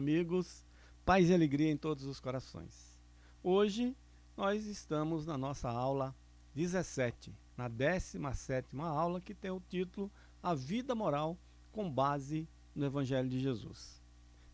amigos, paz e alegria em todos os corações. Hoje nós estamos na nossa aula 17, na 17ª aula que tem o título A Vida Moral com base no Evangelho de Jesus.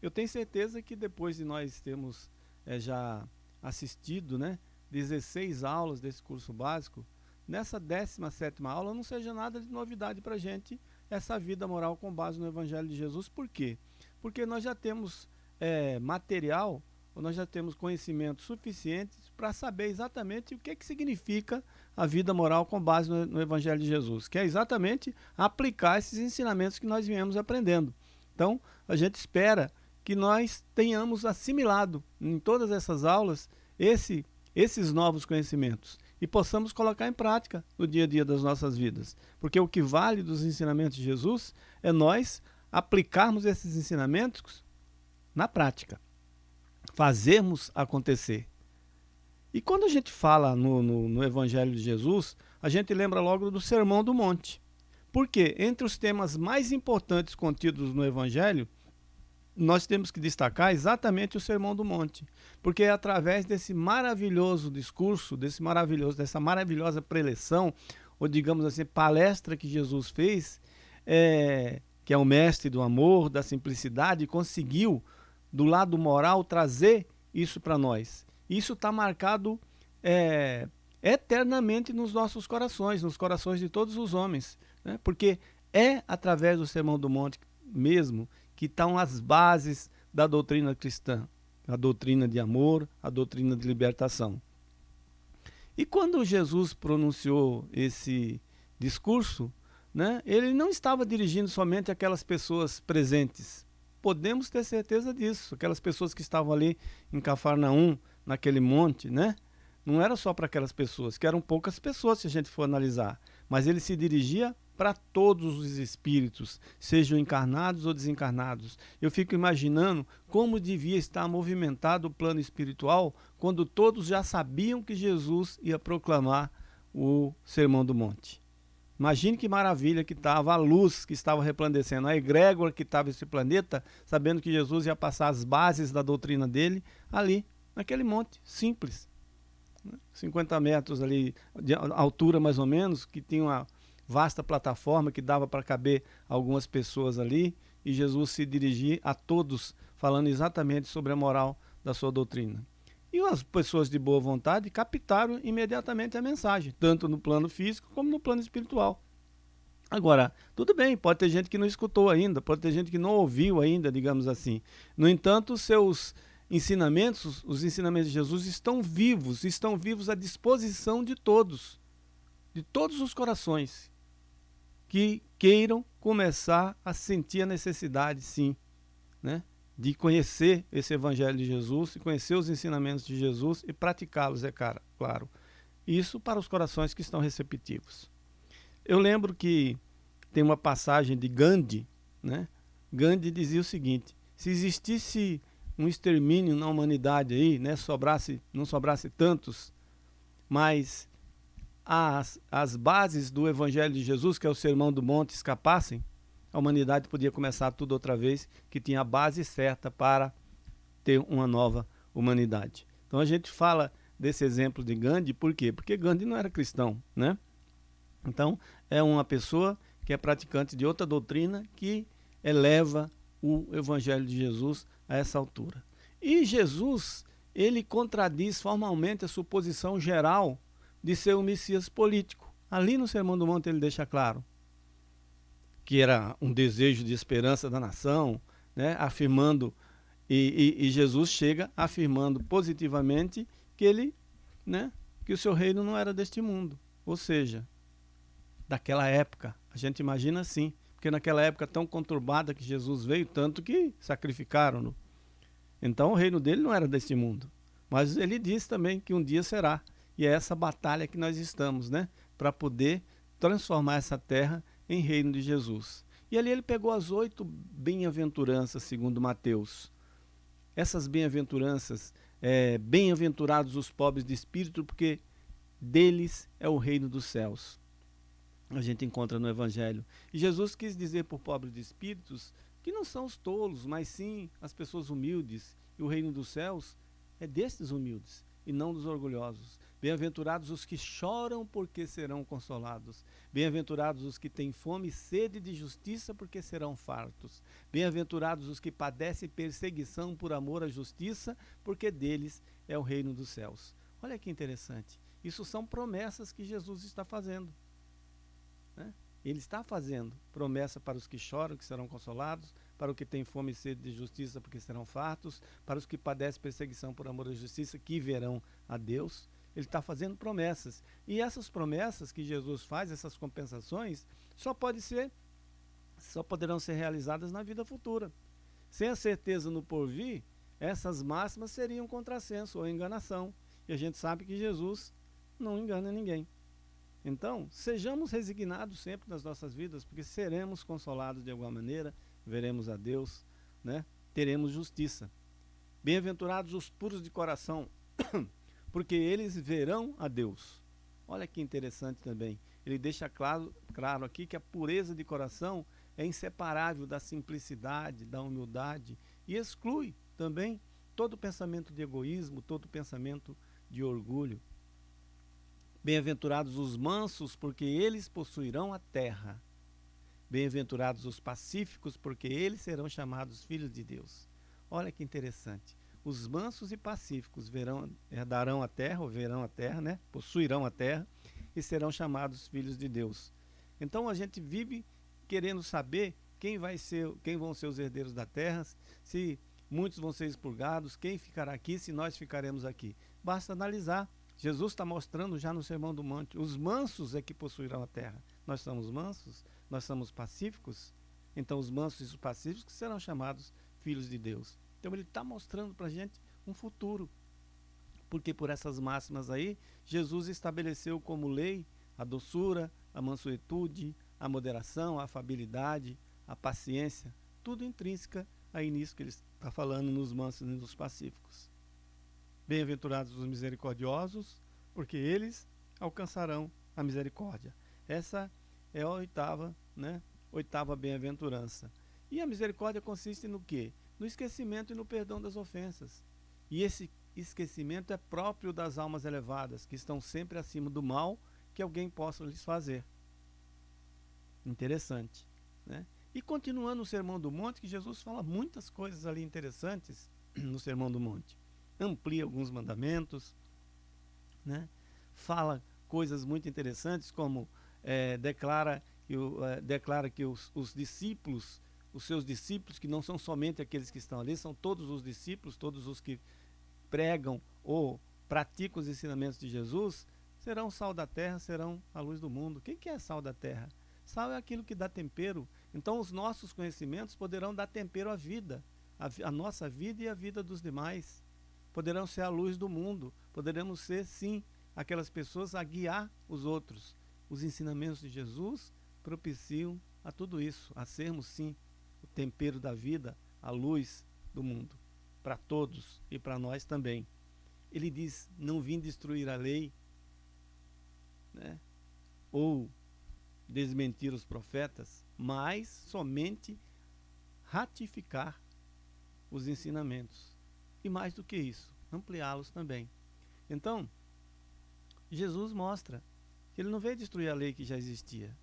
Eu tenho certeza que depois de nós termos é, já assistido né, 16 aulas desse curso básico, nessa 17ª aula não seja nada de novidade para a gente essa vida moral com base no Evangelho de Jesus. Por quê? Porque nós já temos é, material, nós já temos conhecimento suficiente para saber exatamente o que, que significa a vida moral com base no, no Evangelho de Jesus, que é exatamente aplicar esses ensinamentos que nós viemos aprendendo. Então, a gente espera que nós tenhamos assimilado em todas essas aulas esse, esses novos conhecimentos e possamos colocar em prática no dia a dia das nossas vidas. Porque o que vale dos ensinamentos de Jesus é nós aplicarmos esses ensinamentos na prática, fazermos acontecer. E quando a gente fala no, no, no Evangelho de Jesus, a gente lembra logo do Sermão do Monte. Porque entre os temas mais importantes contidos no Evangelho nós temos que destacar exatamente o Sermão do Monte, porque é através desse maravilhoso discurso, desse maravilhoso, dessa maravilhosa preleção, ou digamos assim, palestra que Jesus fez, é, que é o mestre do amor, da simplicidade, conseguiu, do lado moral, trazer isso para nós. Isso está marcado é, eternamente nos nossos corações, nos corações de todos os homens, né? porque é através do Sermão do Monte mesmo que estão as bases da doutrina cristã, a doutrina de amor, a doutrina de libertação. E quando Jesus pronunciou esse discurso, né, ele não estava dirigindo somente aquelas pessoas presentes. Podemos ter certeza disso. Aquelas pessoas que estavam ali em Cafarnaum, naquele monte, né? Não era só para aquelas pessoas, que eram poucas pessoas se a gente for analisar. Mas ele se dirigia para todos os espíritos, sejam encarnados ou desencarnados. Eu fico imaginando como devia estar movimentado o plano espiritual quando todos já sabiam que Jesus ia proclamar o Sermão do Monte. Imagine que maravilha que estava a luz que estava resplandecendo, a egrégora que estava esse planeta, sabendo que Jesus ia passar as bases da doutrina dele ali, naquele monte, simples. 50 metros ali de altura mais ou menos, que tinha uma, vasta plataforma que dava para caber algumas pessoas ali, e Jesus se dirigir a todos, falando exatamente sobre a moral da sua doutrina. E as pessoas de boa vontade captaram imediatamente a mensagem, tanto no plano físico como no plano espiritual. Agora, tudo bem, pode ter gente que não escutou ainda, pode ter gente que não ouviu ainda, digamos assim. No entanto, os seus ensinamentos, os ensinamentos de Jesus estão vivos, estão vivos à disposição de todos, de todos os corações que queiram começar a sentir a necessidade, sim, né, de conhecer esse Evangelho de Jesus, e conhecer os ensinamentos de Jesus e praticá-los, é claro. Isso para os corações que estão receptivos. Eu lembro que tem uma passagem de Gandhi, né? Gandhi dizia o seguinte: se existisse um extermínio na humanidade aí, né, sobrasse, não sobrasse tantos, mas as, as bases do Evangelho de Jesus, que é o Sermão do Monte, escapassem, a humanidade podia começar tudo outra vez, que tinha a base certa para ter uma nova humanidade. Então a gente fala desse exemplo de Gandhi, por quê? Porque Gandhi não era cristão, né? Então é uma pessoa que é praticante de outra doutrina que eleva o Evangelho de Jesus a essa altura. E Jesus, ele contradiz formalmente a suposição geral de ser um Messias político. Ali no Sermão do Monte ele deixa claro que era um desejo de esperança da nação, né, afirmando, e, e, e Jesus chega afirmando positivamente que ele, né, que o seu reino não era deste mundo. Ou seja, daquela época, a gente imagina assim, porque naquela época tão conturbada que Jesus veio, tanto que sacrificaram-no. Então o reino dele não era deste mundo. Mas ele disse também que um dia será. E é essa batalha que nós estamos, né? Para poder transformar essa terra em reino de Jesus. E ali ele pegou as oito bem-aventuranças, segundo Mateus. Essas bem-aventuranças, é, bem-aventurados os pobres de espírito, porque deles é o reino dos céus. A gente encontra no Evangelho. E Jesus quis dizer por pobres de espíritos que não são os tolos, mas sim as pessoas humildes. E o reino dos céus é destes humildes e não dos orgulhosos. Bem-aventurados os que choram, porque serão consolados. Bem-aventurados os que têm fome e sede de justiça, porque serão fartos. Bem-aventurados os que padecem perseguição por amor à justiça, porque deles é o reino dos céus. Olha que interessante. Isso são promessas que Jesus está fazendo. Né? Ele está fazendo promessa para os que choram, que serão consolados, para os que têm fome e sede de justiça, porque serão fartos, para os que padecem perseguição por amor à justiça, que verão a Deus. Ele está fazendo promessas. E essas promessas que Jesus faz, essas compensações, só pode ser, só poderão ser realizadas na vida futura. Sem a certeza no porvir, essas máximas seriam contrassenso ou enganação. E a gente sabe que Jesus não engana ninguém. Então, sejamos resignados sempre nas nossas vidas, porque seremos consolados de alguma maneira, veremos a Deus, né? teremos justiça. Bem-aventurados os puros de coração, porque eles verão a Deus. Olha que interessante também. Ele deixa claro, claro aqui que a pureza de coração é inseparável da simplicidade, da humildade e exclui também todo pensamento de egoísmo, todo pensamento de orgulho. Bem-aventurados os mansos, porque eles possuirão a terra. Bem-aventurados os pacíficos, porque eles serão chamados filhos de Deus. Olha que interessante. Os mansos e pacíficos verão, herdarão a terra, ou verão a terra, né? Possuirão a terra e serão chamados filhos de Deus. Então a gente vive querendo saber quem vai ser, quem vão ser os herdeiros da terra, se muitos vão ser expurgados, quem ficará aqui, se nós ficaremos aqui. Basta analisar. Jesus está mostrando já no Sermão do Monte: os mansos é que possuirão a terra. Nós somos mansos, nós somos pacíficos, então os mansos e os pacíficos serão chamados filhos de Deus. Então ele está mostrando para a gente um futuro. Porque por essas máximas aí, Jesus estabeleceu como lei a doçura, a mansuetude, a moderação, a afabilidade, a paciência, tudo intrínseca aí nisso que ele está falando nos mansos e nos pacíficos. Bem-aventurados os misericordiosos, porque eles alcançarão a misericórdia. Essa é a oitava, né? Oitava bem-aventurança. E a misericórdia consiste no quê? No esquecimento e no perdão das ofensas. E esse esquecimento é próprio das almas elevadas, que estão sempre acima do mal que alguém possa lhes fazer. Interessante, né? E continuando o Sermão do Monte, que Jesus fala muitas coisas ali interessantes no Sermão do Monte amplia alguns mandamentos, né? fala coisas muito interessantes, como é, declara, eu, é, declara que os, os discípulos, os seus discípulos, que não são somente aqueles que estão ali, são todos os discípulos, todos os que pregam ou praticam os ensinamentos de Jesus, serão sal da terra, serão a luz do mundo. Quem que é sal da terra? Sal é aquilo que dá tempero. Então os nossos conhecimentos poderão dar tempero à vida, a nossa vida e a vida dos demais poderão ser a luz do mundo, poderemos ser, sim, aquelas pessoas a guiar os outros. Os ensinamentos de Jesus propiciam a tudo isso, a sermos, sim, o tempero da vida, a luz do mundo, para todos e para nós também. Ele diz: Não vim destruir a lei, né? ou desmentir os profetas, mas somente ratificar os ensinamentos e mais do que isso, ampliá-los também. Então, Jesus mostra que ele não veio destruir a lei que já existia.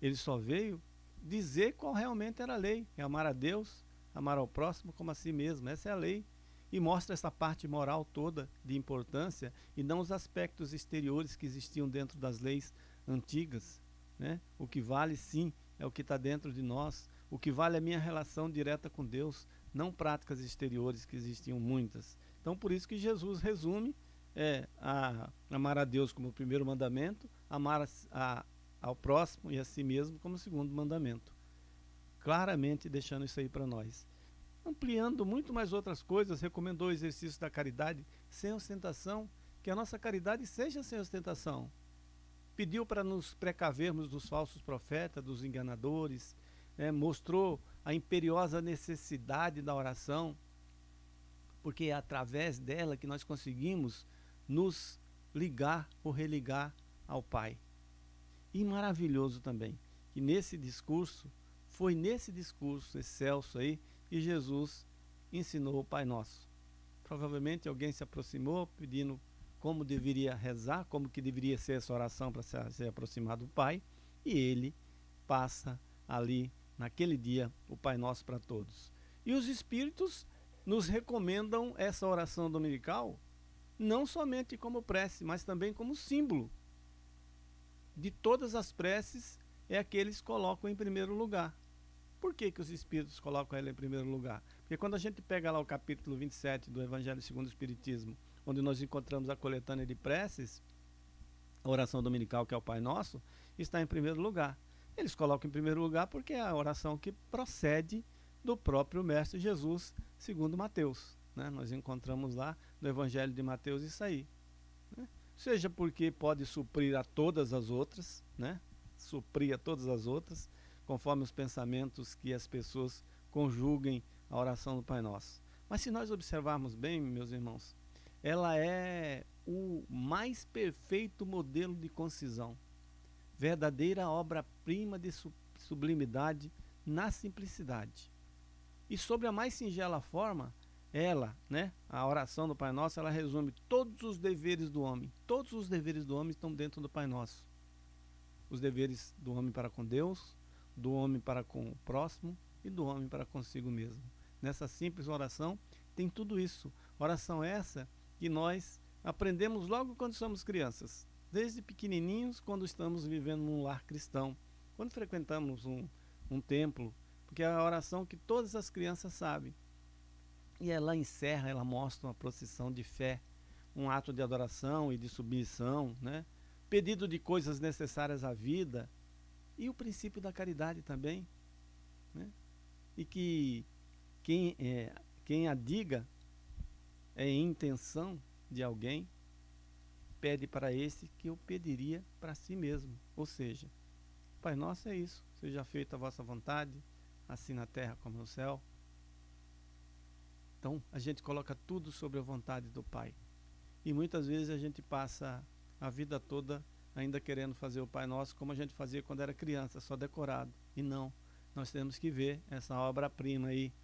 Ele só veio dizer qual realmente era a lei: é amar a Deus, amar ao próximo como a si mesmo. Essa é a lei. E mostra essa parte moral toda de importância e não os aspectos exteriores que existiam dentro das leis antigas. Né? O que vale, sim, é o que está dentro de nós. O que vale é a minha relação direta com Deus, não práticas exteriores que existiam muitas. Então, por isso que Jesus resume é, a, amar a Deus como o primeiro mandamento, amar a, a, ao próximo e a si mesmo como segundo mandamento. Claramente deixando isso aí para nós. Ampliando muito mais outras coisas, recomendou o exercício da caridade sem ostentação, que a nossa caridade seja sem ostentação. Pediu para nos precavermos dos falsos profetas, dos enganadores, né, mostrou a imperiosa necessidade da oração, porque é através dela que nós conseguimos nos ligar ou religar ao Pai. E maravilhoso também, que nesse discurso foi nesse discurso excelso aí que Jesus ensinou o Pai Nosso. Provavelmente alguém se aproximou pedindo como deveria rezar, como que deveria ser essa oração para se, se aproximar do Pai, e ele passa ali naquele dia o Pai Nosso para todos. E os espíritos nos recomendam essa oração dominical não somente como prece, mas também como símbolo de todas as preces é a que eles colocam em primeiro lugar. Por que, que os espíritos colocam ela em primeiro lugar? Porque quando a gente pega lá o capítulo 27 do Evangelho segundo o Espiritismo, onde nós encontramos a coletânea de preces, a oração dominical, que é o Pai Nosso, está em primeiro lugar. Eles colocam em primeiro lugar porque é a oração que procede do próprio Mestre Jesus, segundo Mateus. Né? Nós encontramos lá no Evangelho de Mateus isso aí. Seja porque pode suprir a todas as outras, né? suprir a todas as outras, conforme os pensamentos que as pessoas conjuguem a oração do Pai Nosso. Mas se nós observarmos bem, meus irmãos, ela é o mais perfeito modelo de concisão, verdadeira obra-prima de sublimidade na simplicidade. E sobre a mais singela forma, ela, né, a oração do Pai Nosso, ela resume todos os deveres do homem. Todos os deveres do homem estão dentro do Pai Nosso. Os deveres do homem para com Deus, do homem para com o próximo e do homem para consigo mesmo. Nessa simples oração tem tudo isso. Oração essa que nós aprendemos logo quando somos crianças, desde pequenininhos, quando estamos vivendo num lar cristão, quando frequentamos um, um templo, porque é a oração que todas as crianças sabem e ela encerra, ela mostra uma procissão de fé, um ato de adoração e de submissão, né? pedido de coisas necessárias à vida e o princípio da caridade também. Né? E que quem, é, quem a diga é intenção de alguém, pede para esse que eu pediria para si mesmo. Ou seja, Pai Nosso é isso, seja feita a vossa vontade, assim na terra como no céu. Então, a gente coloca tudo sobre a vontade do Pai. E muitas vezes a gente passa a vida toda ainda querendo fazer o Pai Nosso como a gente fazia quando era criança, só decorado. E não, nós temos que ver essa obra-prima aí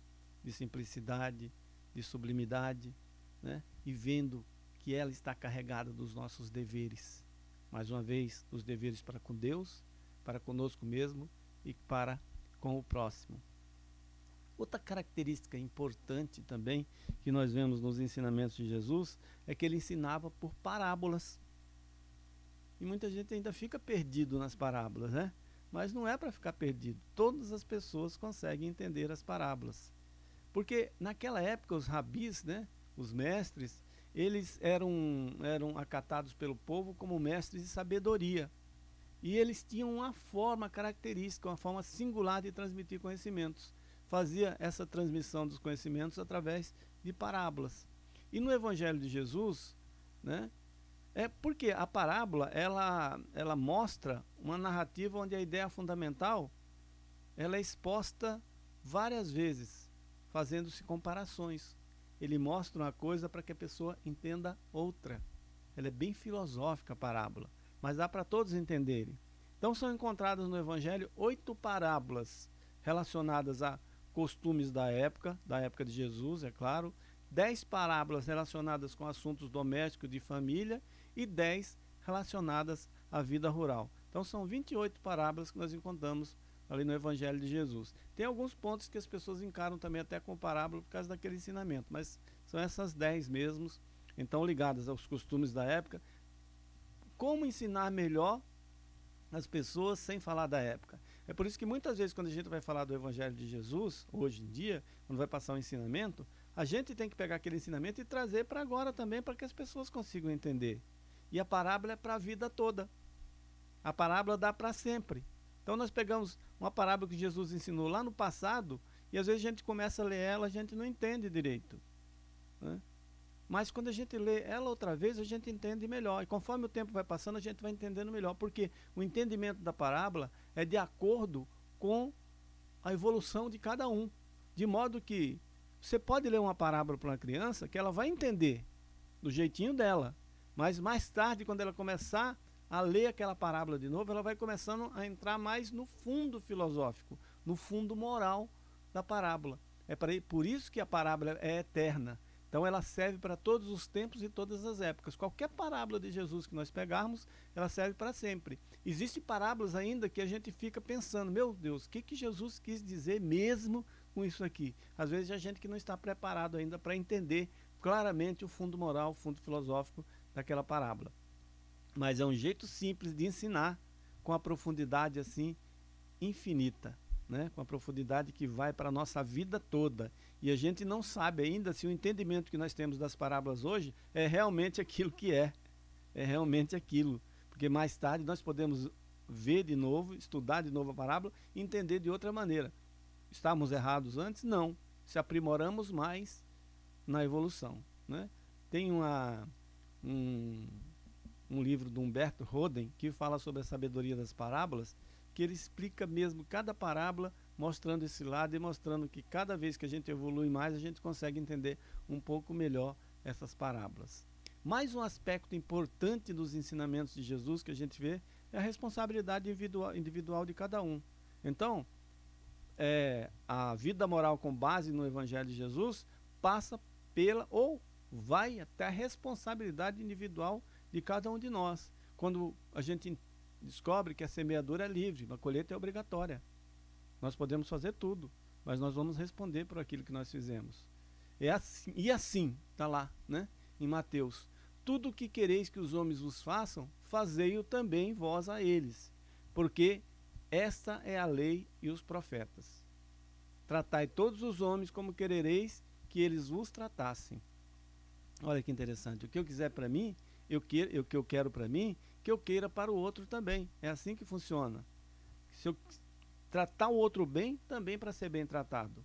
de simplicidade, de sublimidade, né? E vendo que ela está carregada dos nossos deveres. Mais uma vez, os deveres para com Deus, para conosco mesmo e para com o próximo. Outra característica importante também que nós vemos nos ensinamentos de Jesus é que ele ensinava por parábolas. E muita gente ainda fica perdido nas parábolas, né? Mas não é para ficar perdido. Todas as pessoas conseguem entender as parábolas. Porque naquela época os rabis, né, os mestres, eles eram, eram acatados pelo povo como mestres de sabedoria. E eles tinham uma forma característica, uma forma singular de transmitir conhecimentos fazia essa transmissão dos conhecimentos através de parábolas. E no Evangelho de Jesus, né, é porque a parábola ela, ela mostra uma narrativa onde a ideia fundamental ela é exposta várias vezes, fazendo-se comparações. Ele mostra uma coisa para que a pessoa entenda outra. Ela é bem filosófica a parábola, mas dá para todos entenderem. Então são encontradas no Evangelho oito parábolas relacionadas a costumes da época, da época de Jesus, é claro, dez parábolas relacionadas com assuntos domésticos de família e dez relacionadas à vida rural. Então são 28 parábolas que nós encontramos ali no Evangelho de Jesus. Tem alguns pontos que as pessoas encaram também até com parábola por causa daquele ensinamento, mas são essas 10 mesmos, então ligadas aos costumes da época. Como ensinar melhor as pessoas sem falar da época? É por isso que muitas vezes quando a gente vai falar do Evangelho de Jesus, hoje em dia, quando vai passar um ensinamento, a gente tem que pegar aquele ensinamento e trazer para agora também, para que as pessoas consigam entender. E a parábola é para a vida toda. A parábola dá para sempre. Então nós pegamos uma parábola que Jesus ensinou lá no passado, e às vezes a gente começa a ler ela, a gente não entende direito. Né? Mas quando a gente lê ela outra vez, a gente entende melhor. E conforme o tempo vai passando, a gente vai entendendo melhor. Porque o entendimento da parábola é de acordo com a evolução de cada um. De modo que você pode ler uma parábola para uma criança que ela vai entender do jeitinho dela. Mas mais tarde, quando ela começar a ler aquela parábola de novo, ela vai começando a entrar mais no fundo filosófico. no fundo moral da parábola. É por isso que a parábola é eterna. Então ela serve para todos os tempos e todas as épocas. Qualquer parábola de Jesus que nós pegarmos, ela serve para sempre. Existem parábolas ainda que a gente fica pensando, meu Deus, o que, que Jesus quis dizer mesmo com isso aqui? Às vezes a gente que não está preparado ainda para entender claramente o fundo moral, o fundo filosófico daquela parábola. Mas é um jeito simples de ensinar com a profundidade assim infinita né, com a profundidade que vai para a nossa vida toda. E a gente não sabe ainda se o entendimento que nós temos das parábolas hoje é realmente aquilo que é. É realmente aquilo. Porque mais tarde nós podemos ver de novo, estudar de novo a parábola e entender de outra maneira. Estávamos errados antes? Não. Se aprimoramos mais na evolução. Né? Tem uma, um, um livro do Humberto Roden que fala sobre a sabedoria das parábolas que ele explica mesmo cada parábola, mostrando esse lado e mostrando que cada vez que a gente evolui mais, a gente consegue entender um pouco melhor essas parábolas. Mais um aspecto importante dos ensinamentos de Jesus que a gente vê é a responsabilidade individual, de cada um. Então, é, a vida moral com base no Evangelho de Jesus passa pela ou vai até a responsabilidade individual de cada um de nós. Quando a gente descobre que a semeadura é livre, a colheita é obrigatória. Nós podemos fazer tudo, mas nós vamos responder por aquilo que nós fizemos. É assim, e assim, está lá, né? Em Mateus. Tudo o que quereis que os homens vos façam, fazei-o também vós a eles, porque esta é a lei e os profetas. Tratai todos os homens como querereis que eles vos tratassem. Olha que interessante. O que eu quiser para mim, eu quero, o que eu quero para mim, que eu queira para o outro também. É assim que funciona. Se eu tratar o outro bem, também para ser bem tratado.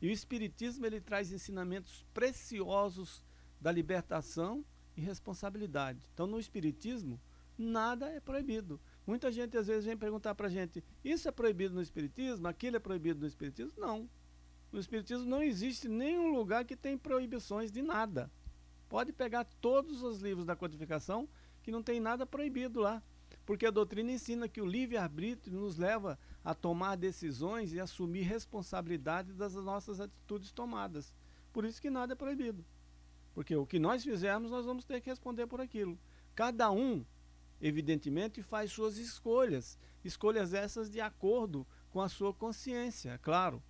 E o Espiritismo ele traz ensinamentos preciosos da libertação e responsabilidade. Então, no Espiritismo, nada é proibido. Muita gente às vezes vem perguntar para a gente: isso é proibido no Espiritismo? Aquilo é proibido no Espiritismo? Não. No Espiritismo não existe nenhum lugar que tem proibições de nada. Pode pegar todos os livros da codificação que não tem nada proibido lá. Porque a doutrina ensina que o livre-arbítrio nos leva a tomar decisões e assumir responsabilidade das nossas atitudes tomadas. Por isso que nada é proibido. Porque o que nós fizermos, nós vamos ter que responder por aquilo. Cada um, evidentemente, faz suas escolhas. Escolhas essas de acordo com a sua consciência, claro.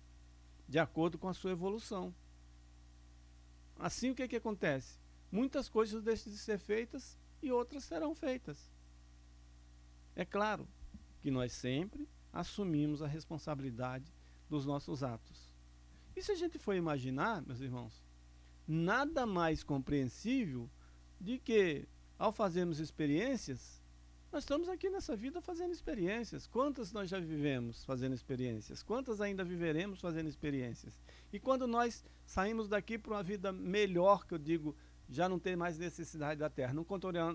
De acordo com a sua evolução. Assim, o que, que acontece? Muitas coisas deixam de ser feitas e outras serão feitas. É claro que nós sempre assumimos a responsabilidade dos nossos atos. E se a gente for imaginar, meus irmãos, nada mais compreensível de que, ao fazermos experiências, nós estamos aqui nessa vida fazendo experiências. Quantas nós já vivemos fazendo experiências? Quantas ainda viveremos fazendo experiências? E quando nós saímos daqui para uma vida melhor, que eu digo, já não tem mais necessidade da terra. Não,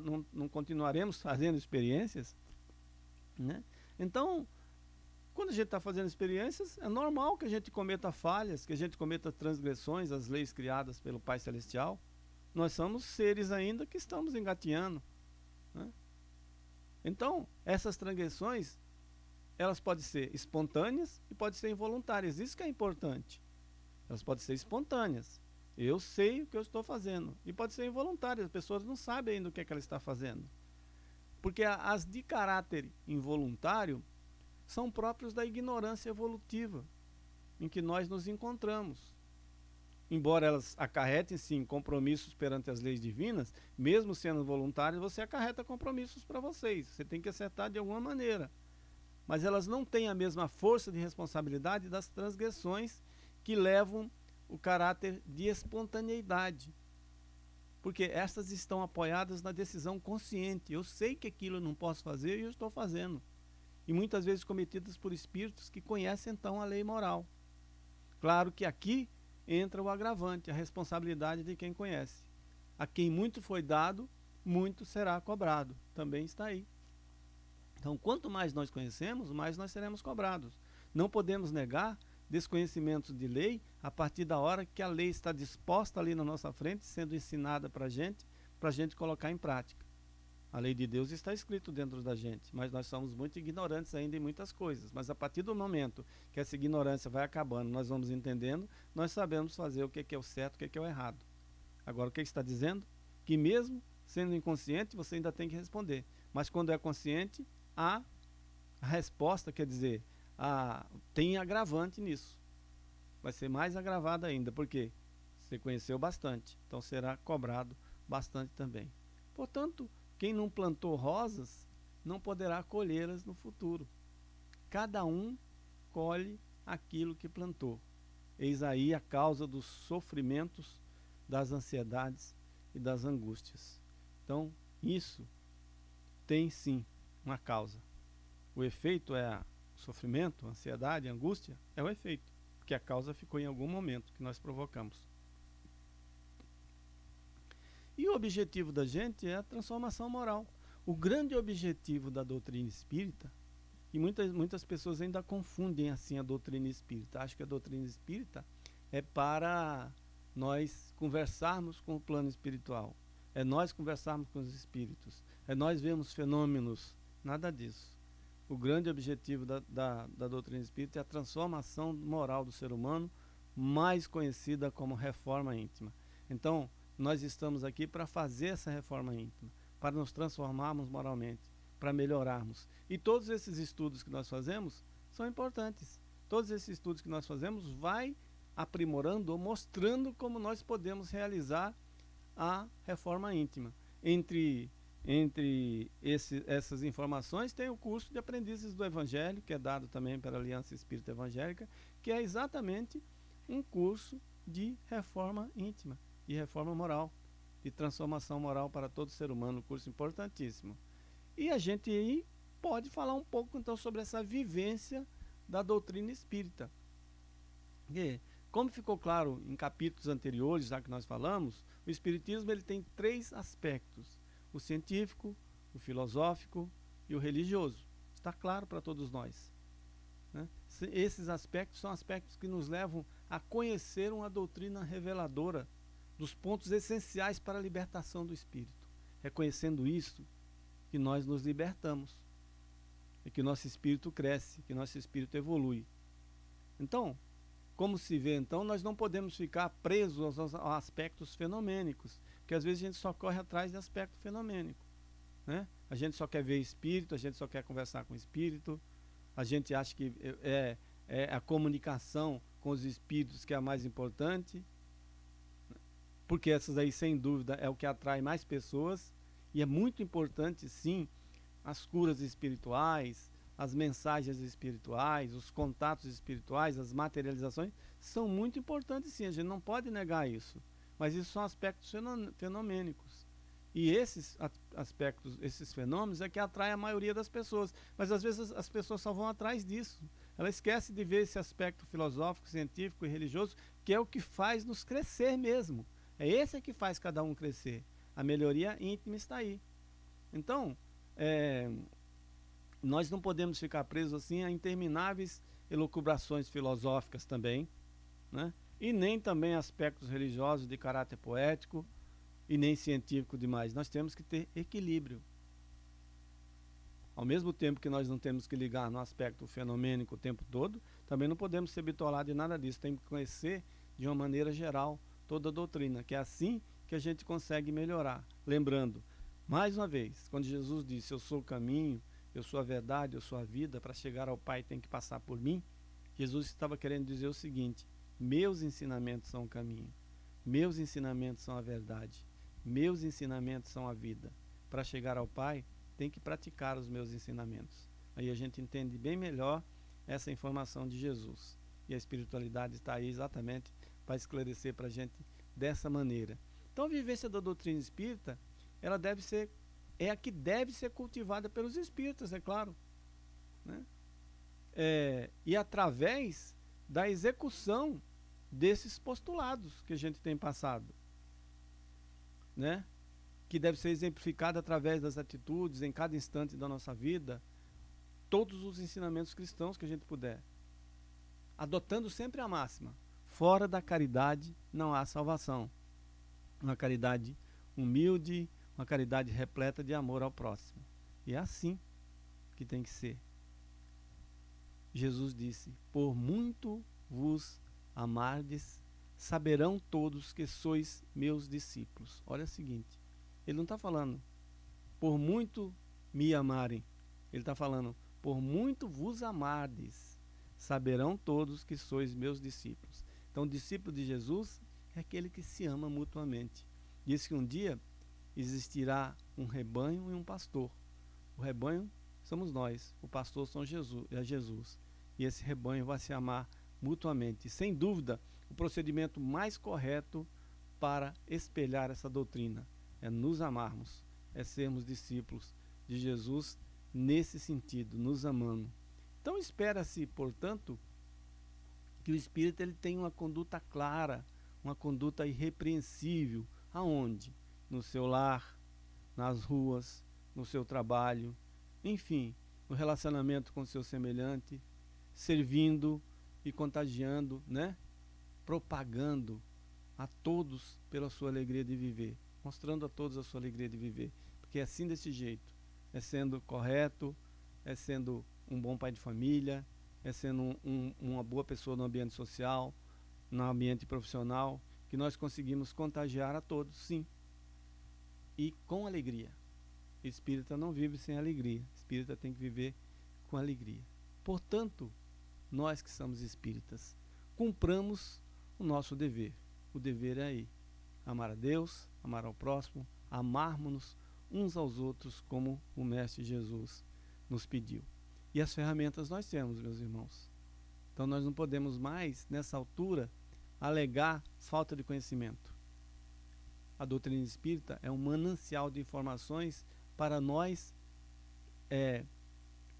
não, não continuaremos fazendo experiências? Né? Então, quando a gente está fazendo experiências, é normal que a gente cometa falhas, que a gente cometa transgressões às leis criadas pelo Pai Celestial. Nós somos seres ainda que estamos engateando. Né? Então, essas transgressões, elas podem ser espontâneas e podem ser involuntárias. Isso que é importante. Elas podem ser espontâneas. Eu sei o que eu estou fazendo. E pode ser involuntário, as pessoas não sabem ainda o que, é que ela está fazendo. Porque as de caráter involuntário são próprios da ignorância evolutiva em que nós nos encontramos. Embora elas acarretem sim compromissos perante as leis divinas, mesmo sendo voluntárias, você acarreta compromissos para vocês. Você tem que acertar de alguma maneira. Mas elas não têm a mesma força de responsabilidade das transgressões que levam o caráter de espontaneidade. Porque estas estão apoiadas na decisão consciente. Eu sei que aquilo eu não posso fazer e eu estou fazendo. E muitas vezes cometidas por espíritos que conhecem então a lei moral. Claro que aqui entra o agravante, a responsabilidade de quem conhece. A quem muito foi dado, muito será cobrado. Também está aí. Então, quanto mais nós conhecemos, mais nós seremos cobrados. Não podemos negar desconhecimentos de lei a partir da hora que a lei está disposta ali na nossa frente, sendo ensinada para a gente, para a gente colocar em prática. A lei de Deus está escrito dentro da gente, mas nós somos muito ignorantes ainda em muitas coisas. Mas a partir do momento que essa ignorância vai acabando, nós vamos entendendo, nós sabemos fazer o que é o certo, o que é o errado. Agora, o que está dizendo? Que mesmo sendo inconsciente, você ainda tem que responder. Mas quando é consciente, há a resposta, quer dizer, a, tem agravante nisso. Vai ser mais agravado ainda, porque você conheceu bastante, então será cobrado bastante também. Portanto, quem não plantou rosas não poderá colhê-las no futuro. Cada um colhe aquilo que plantou. Eis aí a causa dos sofrimentos, das ansiedades e das angústias. Então, isso tem sim uma causa. O efeito é o sofrimento, ansiedade, angústia, é o efeito, porque a causa ficou em algum momento que nós provocamos. E o objetivo da gente é a transformação moral. O grande objetivo da doutrina espírita, e muitas, muitas pessoas ainda confundem assim a doutrina espírita, acham que a doutrina espírita é para nós conversarmos com o plano espiritual, é nós conversarmos com os espíritos, é nós vermos fenômenos, nada disso. O grande objetivo da, da, da doutrina espírita é a transformação moral do ser humano, mais conhecida como reforma íntima. Então, nós estamos aqui para fazer essa reforma íntima, para nos transformarmos moralmente, para melhorarmos. E todos esses estudos que nós fazemos são importantes. Todos esses estudos que nós fazemos vai aprimorando ou mostrando como nós podemos realizar a reforma íntima. Entre, entre esse, essas informações tem o curso de aprendizes do Evangelho, que é dado também pela Aliança Espírita Evangélica, que é exatamente um curso de reforma íntima e reforma moral, de transformação moral para todo ser humano, um curso importantíssimo. E a gente aí pode falar um pouco então sobre essa vivência da doutrina espírita. E, como ficou claro em capítulos anteriores, já que nós falamos, o espiritismo ele tem três aspectos: o científico, o filosófico e o religioso. Está claro para todos nós. Né? Esses aspectos são aspectos que nos levam a conhecer uma doutrina reveladora dos pontos essenciais para a libertação do espírito. Reconhecendo isso, que nós nos libertamos e que nosso espírito cresce, que nosso espírito evolui. Então, como se vê, então, nós não podemos ficar presos aos, aspectos fenomênicos, porque às vezes a gente só corre atrás de aspecto fenomênico. Né? A gente só quer ver espírito, a gente só quer conversar com espírito, a gente acha que é, é a comunicação com os espíritos que é a mais importante porque essas aí, sem dúvida, é o que atrai mais pessoas e é muito importante, sim, as curas espirituais, as mensagens espirituais, os contatos espirituais, as materializações, são muito importantes, sim, a gente não pode negar isso. Mas isso são aspectos fenomênicos. E esses aspectos, esses fenômenos é que atraem a maioria das pessoas. Mas às vezes as pessoas só vão atrás disso. Ela esquece de ver esse aspecto filosófico, científico e religioso, que é o que faz nos crescer mesmo. É esse que faz cada um crescer. A melhoria íntima está aí. Então, é, nós não podemos ficar presos assim a intermináveis elucubrações filosóficas também, né? E nem também aspectos religiosos de caráter poético e nem científico demais. Nós temos que ter equilíbrio. Ao mesmo tempo que nós não temos que ligar no aspecto fenomênico o tempo todo, também não podemos ser bitolados de nada disso. Temos que conhecer de uma maneira geral toda a doutrina, que é assim que a gente consegue melhorar. Lembrando, mais uma vez, quando Jesus disse: Eu sou o caminho, eu sou a verdade, eu sou a vida, para chegar ao Pai tem que passar por mim. Jesus estava querendo dizer o seguinte: Meus ensinamentos são o caminho, meus ensinamentos são a verdade, meus ensinamentos são a vida. Para chegar ao Pai, tem que praticar os meus ensinamentos. Aí a gente entende bem melhor essa informação de Jesus. E a espiritualidade está aí exatamente para esclarecer para a gente dessa maneira. Então a vivência da doutrina espírita, ela deve ser, é a que deve ser cultivada pelos espíritas, é claro. Né? É, e através da execução desses postulados que a gente tem passado. Né? Que deve ser exemplificado através das atitudes em cada instante da nossa vida, todos os ensinamentos cristãos que a gente puder. Adotando sempre a máxima Fora da caridade não há salvação. Uma caridade humilde, uma caridade repleta de amor ao próximo. E é assim que tem que ser. Jesus disse: Por muito vos amardes, saberão todos que sois meus discípulos. Olha o seguinte: ele não está falando, por muito me amarem. Ele está falando, por muito vos amardes, saberão todos que sois meus discípulos. Então, o discípulo de Jesus é aquele que se ama mutuamente. Diz que um dia existirá um rebanho e um pastor. O rebanho somos nós, o pastor são Jesus, é Jesus. E esse rebanho vai se amar mutuamente. Sem dúvida, o procedimento mais correto para espelhar essa doutrina é nos amarmos, é sermos discípulos de Jesus nesse sentido, nos amando. Então espera-se, portanto, que o espírito ele tenha uma conduta clara, uma conduta irrepreensível, aonde? No seu lar, nas ruas, no seu trabalho, enfim, no relacionamento com seu semelhante, servindo e contagiando, né? Propagando a todos pela sua alegria de viver, mostrando a todos a sua alegria de viver, porque é assim desse jeito, é sendo correto, é sendo um bom pai de família, é sendo um, um, uma boa pessoa no ambiente social, no ambiente profissional, que nós conseguimos contagiar a todos, sim. E com alegria. Espírita não vive sem alegria. Espírita tem que viver com alegria. Portanto, nós que somos espíritas, cumpramos o nosso dever. O dever é aí: amar a Deus, amar ao próximo, amarmos-nos uns aos outros, como o Mestre Jesus nos pediu. E as ferramentas nós temos, meus irmãos. Então nós não podemos mais, nessa altura, alegar falta de conhecimento. A doutrina espírita é um manancial de informações para nós é,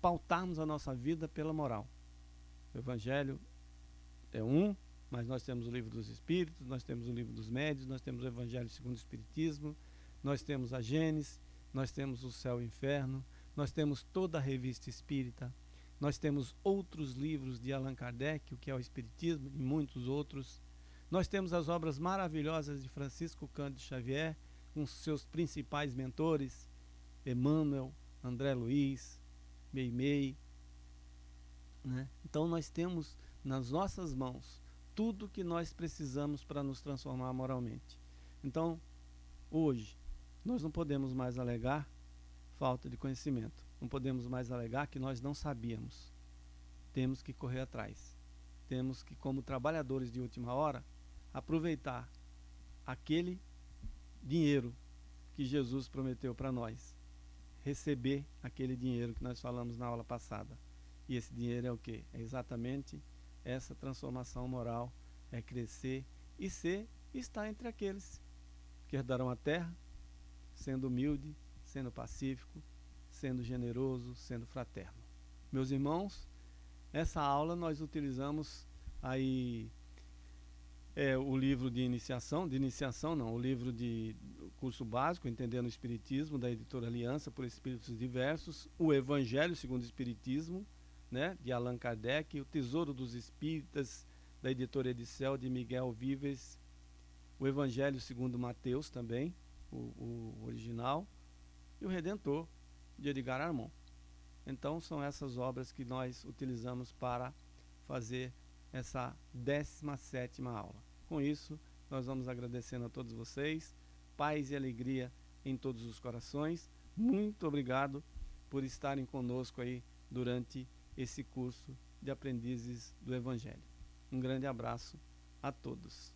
pautarmos a nossa vida pela moral. O Evangelho é um, mas nós temos o livro dos Espíritos, nós temos o livro dos Médios, nós temos o Evangelho segundo o Espiritismo, nós temos a Gênesis, nós temos o Céu e o Inferno, nós temos toda a revista espírita, nós temos outros livros de Allan Kardec, o que é o Espiritismo, e muitos outros. Nós temos as obras maravilhosas de Francisco Cândido Xavier, com seus principais mentores, Emmanuel, André Luiz, Meimei. Né? Então nós temos nas nossas mãos tudo que nós precisamos para nos transformar moralmente. Então, hoje, nós não podemos mais alegar falta de conhecimento. Não podemos mais alegar que nós não sabíamos. Temos que correr atrás. Temos que, como trabalhadores de última hora, aproveitar aquele dinheiro que Jesus prometeu para nós. Receber aquele dinheiro que nós falamos na aula passada. E esse dinheiro é o que? É exatamente essa transformação moral, é crescer e ser e estar entre aqueles que herdarão a terra, sendo humilde, sendo pacífico, sendo generoso, sendo fraterno. Meus irmãos, essa aula nós utilizamos aí é, o livro de iniciação, de iniciação não, o livro de curso básico, Entendendo o Espiritismo, da editora Aliança por Espíritos Diversos, o Evangelho segundo o Espiritismo, né, de Allan Kardec, o Tesouro dos Espíritas, da editora Edicel, de Miguel Vives, o Evangelho segundo Mateus também, o, o original, e o Redentor, de Edgar Armand. Então, são essas obras que nós utilizamos para fazer essa 17 aula. Com isso, nós vamos agradecendo a todos vocês, paz e alegria em todos os corações. Muito obrigado por estarem conosco aí durante esse curso de aprendizes do Evangelho. Um grande abraço a todos.